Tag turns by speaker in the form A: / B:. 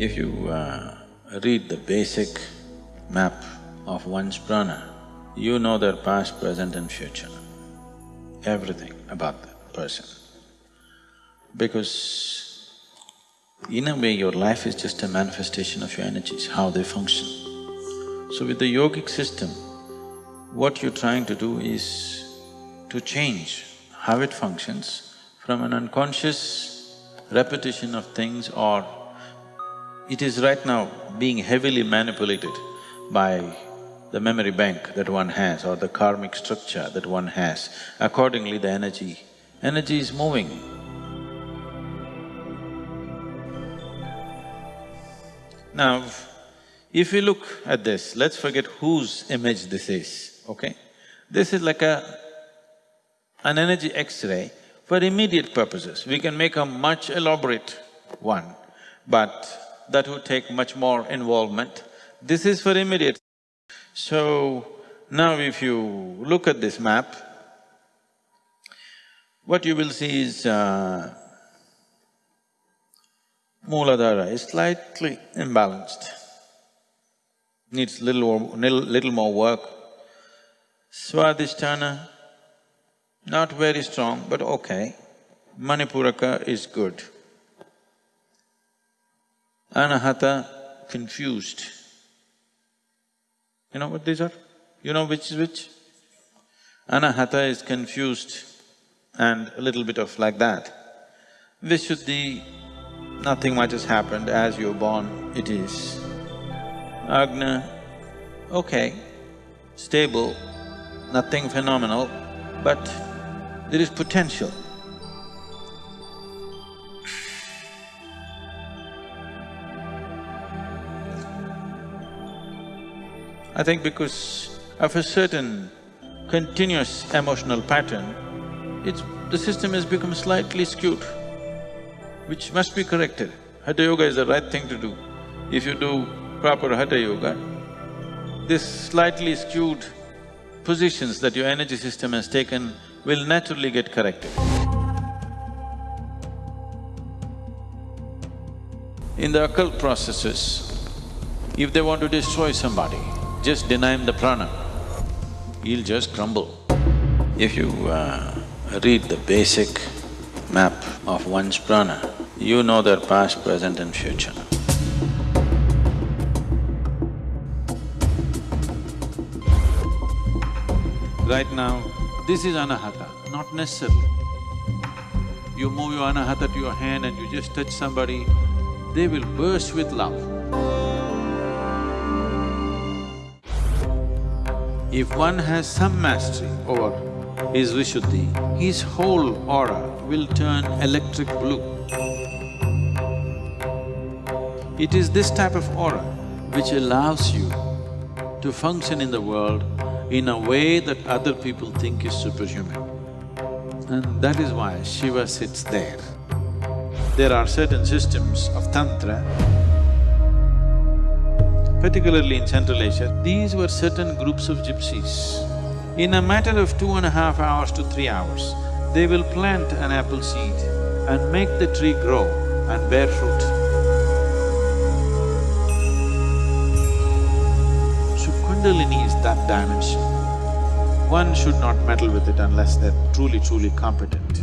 A: If you uh, read the basic map of one's prana, you know their past, present and future, everything about that person. Because in a way, your life is just a manifestation of your energies, how they function. So with the yogic system, what you're trying to do is to change how it functions from an unconscious repetition of things or it is right now being heavily manipulated by the memory bank that one has or the karmic structure that one has. Accordingly, the energy… energy is moving. Now, if we look at this, let's forget whose image this is, okay? This is like a… an energy X-ray for immediate purposes. We can make a much elaborate one, but that would take much more involvement. This is for immediate. So, now if you look at this map, what you will see is uh, Mooladhara is slightly imbalanced, needs little more, little more work. Swadhisthana, not very strong, but okay. Manipuraka is good. Anahata, confused. You know what these are? You know which is which? Anahata is confused and a little bit of like that. Vishuddhi, nothing much has happened, as you're born, it is. Agna, okay, stable, nothing phenomenal, but there is potential. I think because of a certain continuous emotional pattern, it's… the system has become slightly skewed, which must be corrected. Hatha Yoga is the right thing to do. If you do proper Hatha Yoga, this slightly skewed positions that your energy system has taken will naturally get corrected. In the occult processes, if they want to destroy somebody, just deny him the prana, he'll just crumble. If you uh, read the basic map of one's prana, you know their past, present and future. Right now, this is anahata, not necessarily. You move your anahata to your hand and you just touch somebody, they will burst with love. If one has some mastery over his Vishuddhi, his whole aura will turn electric blue. It is this type of aura which allows you to function in the world in a way that other people think is superhuman. And that is why Shiva sits there. There are certain systems of Tantra particularly in Central Asia, these were certain groups of gypsies. In a matter of two and a half hours to three hours, they will plant an apple seed and make the tree grow and bear fruit. So Kundalini is that dimension. One should not meddle with it unless they're truly, truly competent.